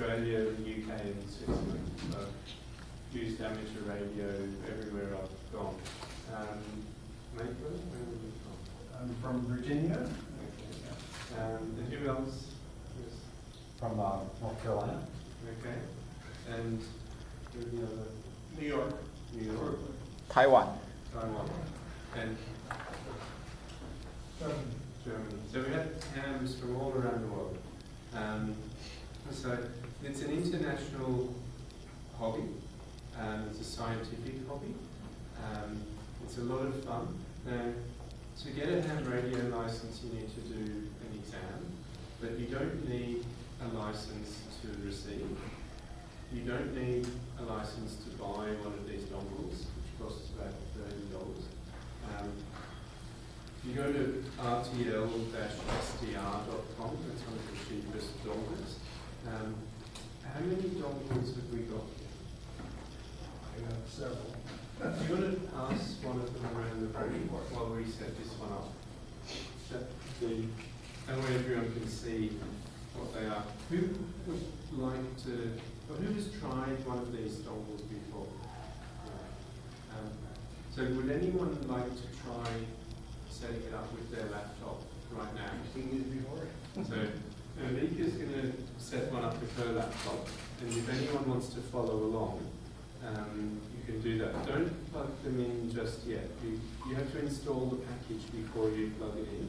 Australia, the UK and Switzerland. So used amateur radio everywhere I've gone. Um, Maitland, where were you from? I'm from Virginia. Okay. Um, and who else? Yes. From uh, North Carolina. Okay. And who are the other? New York. New York, Taiwan. Taiwan, and Germany. So we had hams from all around the world. So it's an international hobby. Um, it's a scientific hobby. Um, it's a lot of fun. Now, to get a ham radio license, you need to do an exam, but you don't need a license to receive. You don't need a license to buy one of these dongles, which costs about thirty dollars. Um, you go to rtl-sdr.com, that's one of the cheapest dongles. Um, how many dongles have we got here? I have several. Do you want to pass one of them around the room while we set this one up? That the, and where everyone can see what they are. Who would like to, or who has tried one of these dongles before? Um, so would anyone like to try setting it up with their laptop right now? Seen these before? So Amika's going to set one up with her laptop, and if anyone wants to follow along, um, you can do that. Don't plug them in just yet. You, you have to install the package before you plug it in.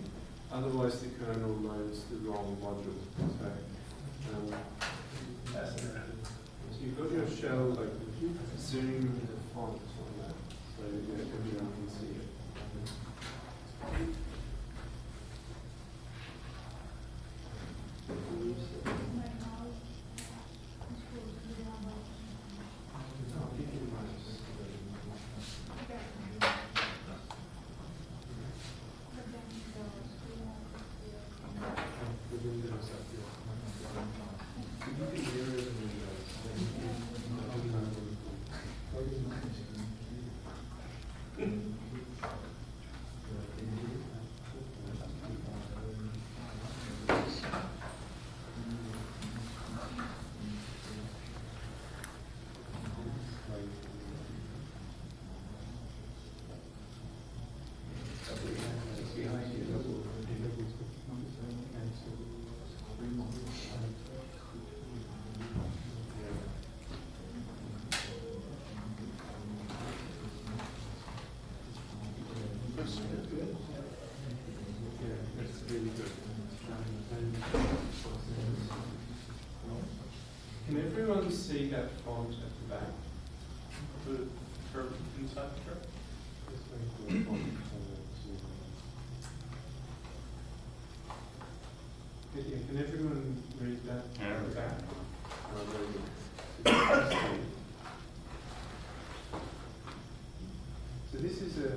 Otherwise, the kernel loads the wrong module. So, um, so you've got your shell like, zoom the font on that, so everyone can see it. Oh, give me the mouse. The windows up here. You can mirror the windows. Yeah, that's really good. Can everyone see that font at the back? The, for inside the truck? Just wait for the font to zoom in. Yeah, Can everyone read that Yeah. at the back? Very good. So this is a,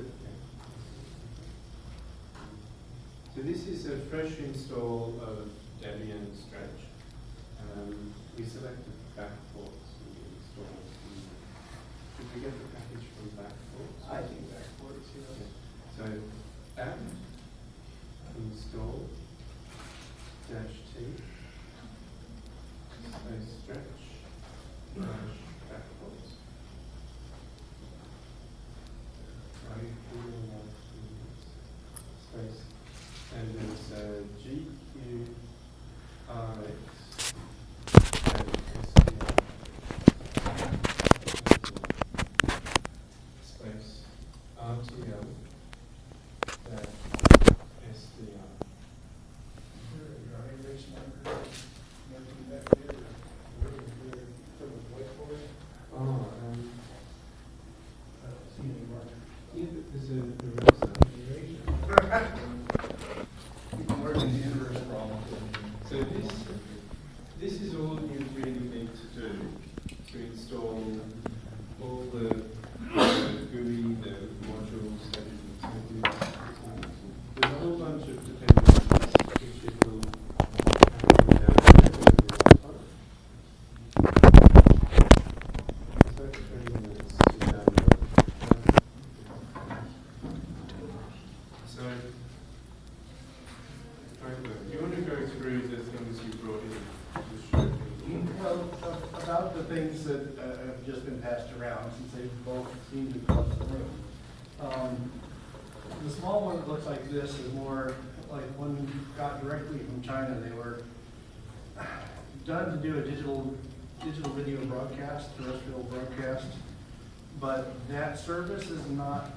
so this is a fresh install of Debian Stretch. Um, we selected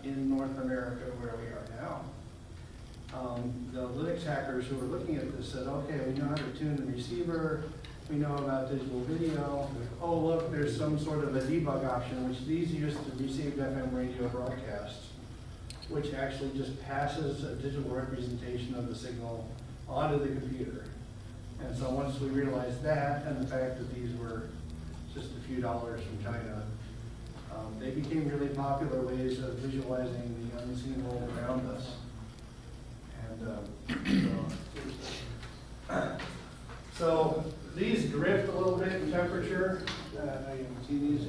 in North America where we are now. Um, The Linux hackers who were looking at this said, okay, we know how to tune the receiver, we know about digital video. Oh, look, there's some sort of a debug option, which these use to receive FM radio broadcasts, which actually just passes a digital representation of the signal onto the computer. And so once we realized that, and the fact that these were just a few dollars from China, um, they became really popular ways of visualizing the unseen world around us. And, um, so, so these drift a little bit in temperature, uh, you can see these.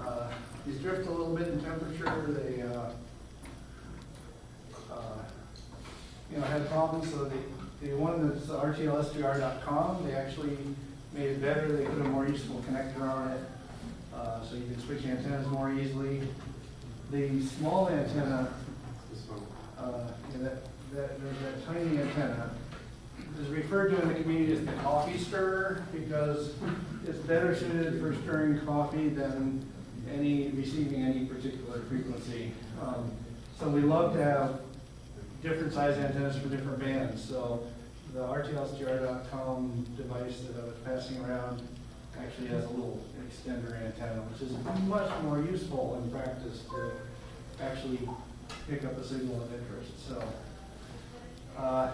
Uh, These drift a little bit in temperature, they, uh, uh, you know, had problems, so the, the one that's rtl-sdr.com, they actually made it better, they put a more useful connector on it, uh, so you can switch antennas more easily. The small antenna, uh, yeah, that, that, that tiny antenna, is referred to in the community as the coffee stirrer, because it's better suited for stirring coffee than any, receiving any particular frequency. Um, So we love to have different size antennas for different bands, so the RTL-SDR.com device that I was passing around actually has a little extender antenna, which is much more useful in practice to actually pick up a signal of interest, so. uh,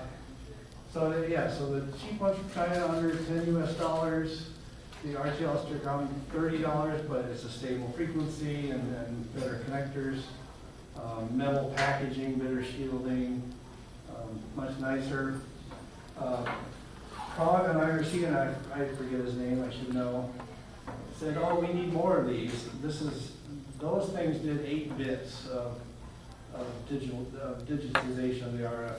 So, the- yeah, so the cheap ones from China, under ten US dollars, the RTL-SDR.com, thirty dollars, but it's a stable frequency and, and better connectors. Um, metal packaging, better shielding, um, much nicer. Uh, Prague and IRC, and I, I forget his name, I should know, said, oh, we need more of these. This is, those things did eight bits of, of digital, of digitization of the RF.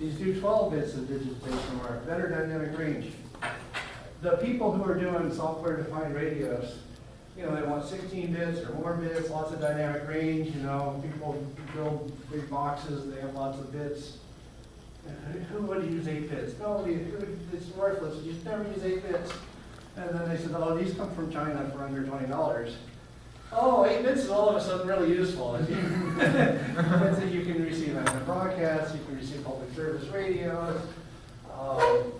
These do twelve bits of digitization of RF, better dynamic range. The people who are doing software-defined radios, you know, they want sixteen bits or more bits, lots of dynamic range, you know, people build big boxes, they have lots of bits. Who would use eight bits? Nobody, it's worthless, you never use eight bits. And then they said, oh, these come from China for under twenty dollars. Oh, eight bits is all of a sudden really useful. And so you can receive them in broadcasts, you can receive public service radios, um,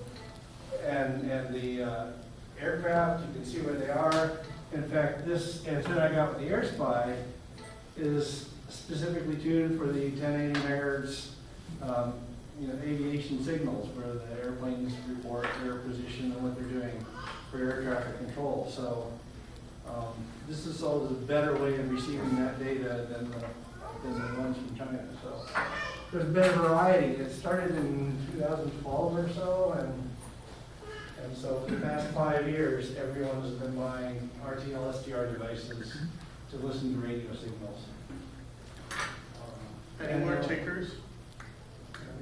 and, and the uh, aircraft, you can see where they are. In fact, this antenna I got with the AirSpy is specifically tuned for the ten eighty megahertz, um, you know, aviation signals where the airplanes report their position and what they're doing for air traffic control. So, um, this is of a better way of receiving that data than the, than the ones from China, so. There's a variety, it started in two thousand twelve or so, and, and so for the past five years, everyone has been buying RTL SDR devices to listen to radio signals. Um, Any more? We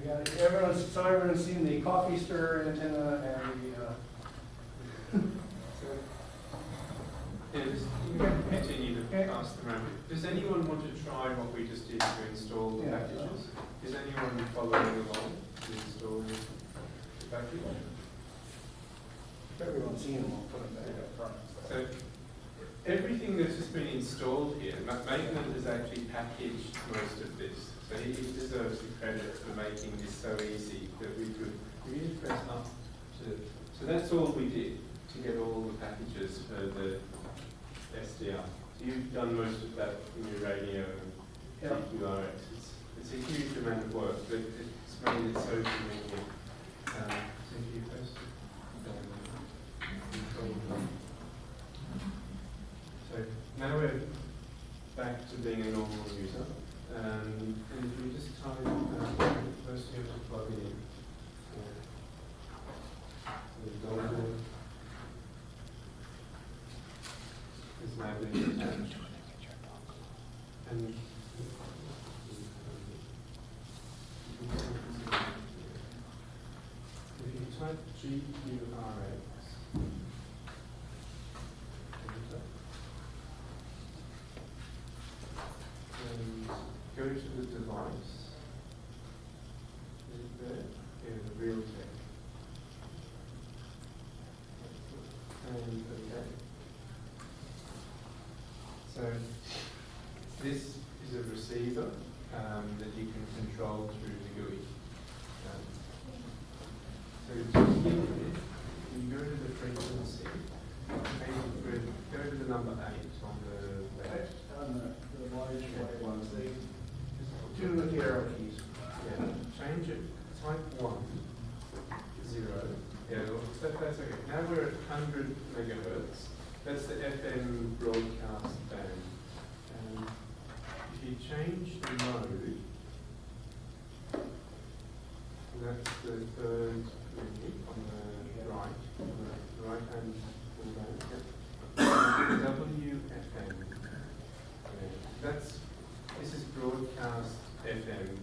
got, everyone's, so everyone's seen the coffee stir antenna and the, uh, Yeah, just, you can continue to pass them around. Does anyone want to try what we just did to install the Yeah. packages? Is anyone following along to install the package? if everyone's seen them, we'll put them back up front. So, everything that has been installed here, Ma- Maitland has actually packaged most of this. So he deserves the credit for making this so easy that we could, we just press up to, so that's all we did to get all the packages for the SDR. So you've done most of that in your radio and Yeah. GQRX. It's, it's a huge amount of work, but it's made it so convenient. Um, so if you press, now we're back to being a normal user. Um, and if we just type, uh, first you have to plug in. So the dongle is. And if you type GQRX, spiritual device is In the real thing. And okay. So this is a receiver um, that you can control through the GUI. Um, so you go to the frequency, go to the number 8.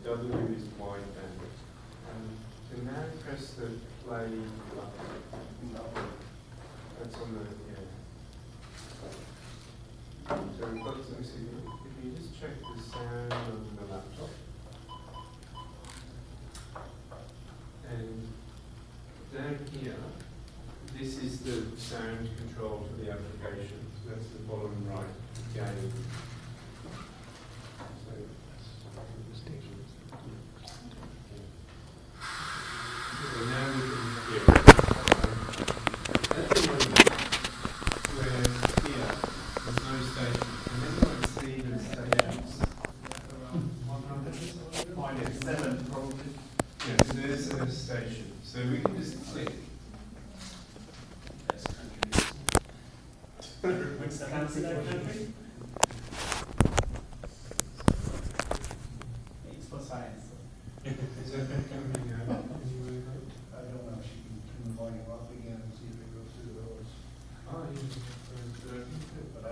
W is wideband. Um, so now press the play button. That's on the, yeah. So we've got some signal. If you just check the sound on the laptop. And down here, this is the sound control for the application. So that's the bottom right gain. So, so now we can hear it. That's the one where here, there's no station. And then you can see the stations. Yeah. Seven, probably. Yeah, so there's a station. So we can just click. What's that country? It's for science. Is that coming out? I don't know, she can turn the volume up again and see if it goes through those. Oh, yeah. But I,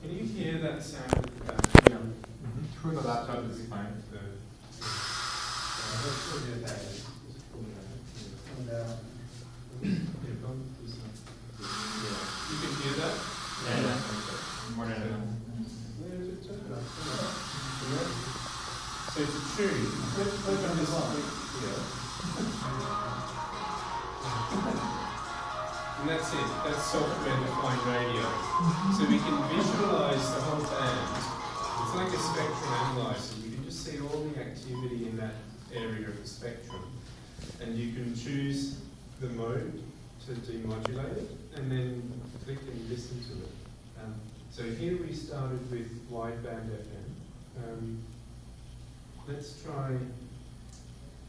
Can you hear that sound at the back? Yeah. Through the laptop is fine. The- and, uh, Yeah, go this one. Yeah. You can hear that? Yeah, yeah. Okay. More than enough. Where is it? Turn it up, turn it up. Yeah. So on this. And that's it, that's software defined radio. So we can visualize the whole band. It's like a spectrum analyzer, you can just see all the activity in that area of the spectrum. And you can choose the mode to demodulate it, and then click and listen to it. Um, so here we started with wideband FM. Um, let's try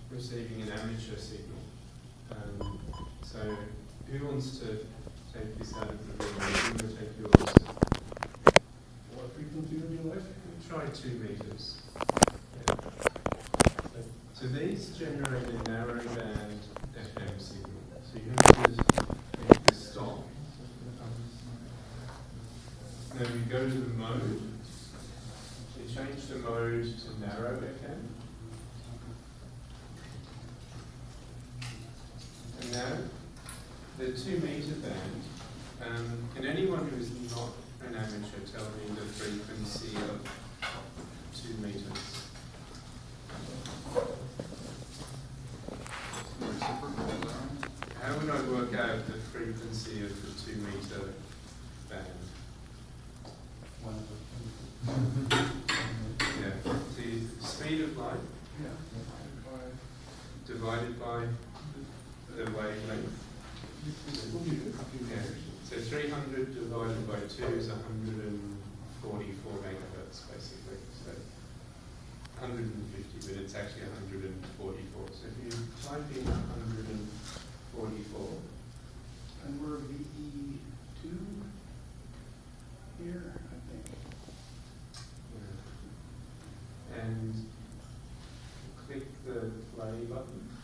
receiving an amateur signal. Um, so who wants to take this out of the room? I'm going to take yours. What frequency would you like? We'll try two meters. Yeah. So, so these generate a narrow band FM signal. So you have to make the stop. Then we go to the mode. Change to narrow FM. And now, the two meter band, um, can anyone who is not an amateur tell me the frequency of two meters? How would I work out the frequency of the two meter band? Yeah, the speed of light divided by the wavelength. Yeah, so three hundred divided by two is hundred and forty-four megahertz, basically, so hundred and fifty, but it's actually hundred and forty-four. So if you type in hundred and forty-four, And we're VE two here, I think. and click the play button,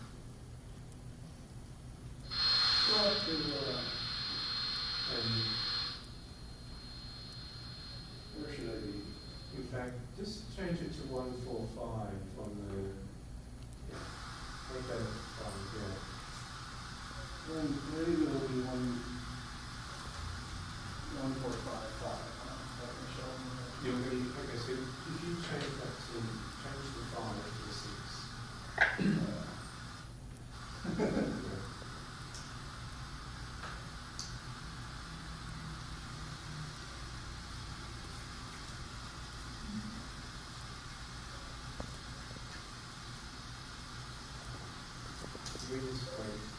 Jesus Christ.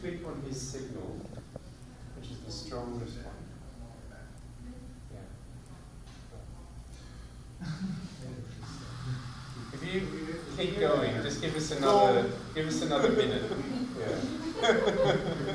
click on his signal, which is the strongest one. Yeah. if you keep going, just give us another, give us another minute. Yeah.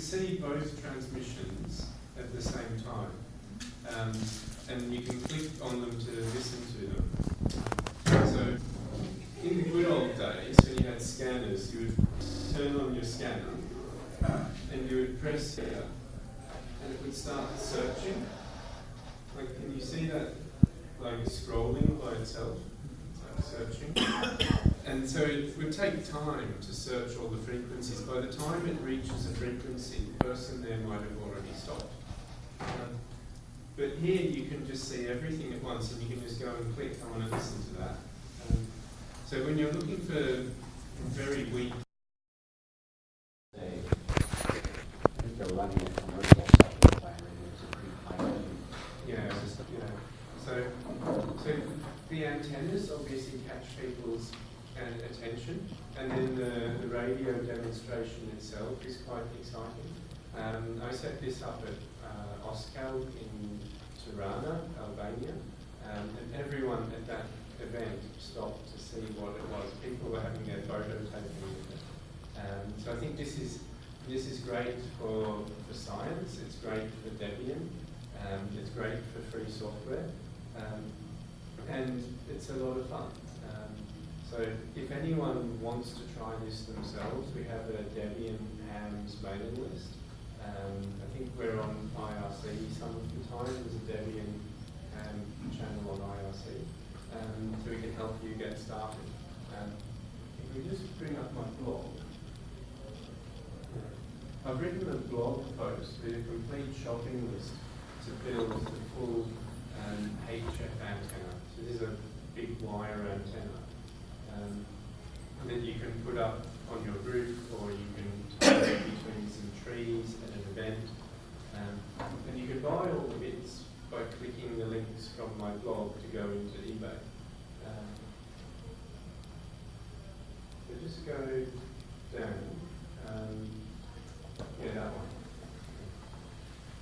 could see both transmissions at the same time. Um, and you can click on them to listen to them. So in the good old days, when you had scanners, you would turn on your scanner and you would press here and it would start searching. Like, can you see that like scrolling by itself? Like searching. And so it would take time to search all the frequencies. By the time it reaches a frequency, the person there might have already stopped. Um, but here you can just see everything at once and you can just go and click, I want to listen to that. Um, so when you're looking for very weak itself is quite exciting. Um, I set this up at uh, OSCAL in Tirana, Albania, um, and everyone at that event stopped to see what it was. People were having their photo taken with it. Um, so I think this is this is great for, for science, it's great for Debian, um, it's great for free software, um, and it's a lot of fun. Um, so if anyone wants to try this themselves, we have a Debian Hams mailing list. Um, I think we're on IRC some of the time. There's a Debian Ham channel on IRC, um, so we can help you get started. Um, if we just bring up my blog. I've written a blog post with a complete shopping list to build the full um, HF antenna. So this is a big wire antenna um, that you can put up on your roof or you can tie between some trees at an event. Um, and you can buy all the bits by clicking the links from my blog to go into eBay. Um, so just go down. Um, yeah, that one.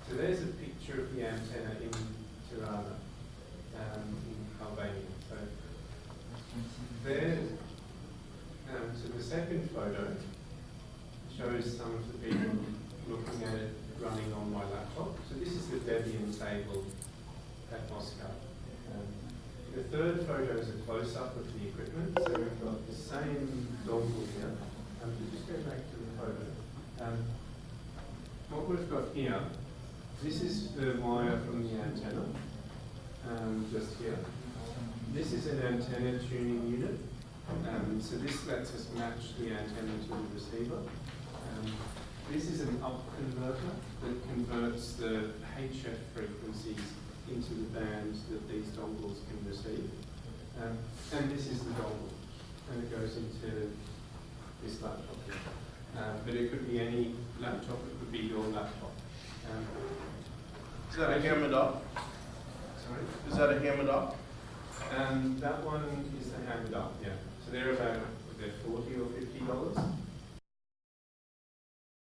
So there's a picture of the antenna in Tirana, um, in Albania. There, um, so the second photo shows some of the people looking at it running on my laptop. So this is the Debian table at OSCAL. Um, the third photo is a close-up of the equipment. So we've got the same dongle here. Um, just go back to the photo. Um, what we've got here, this is the wire from the antenna, um, just here. This is an antenna tuning unit. Um, so this lets us match the antenna to the receiver. Um, this is an up converter that converts the HF frequencies into the bands that these dongles can receive. Um, and this is the dongle, and it goes into this laptop here. Um, but it could be any laptop, it could be your laptop. Um, Is that a Ham It Up? sorry? Is that a Ham It Up? Um, that one is the Ham It Up, yeah. So they're about, they're forty or fifty dollars.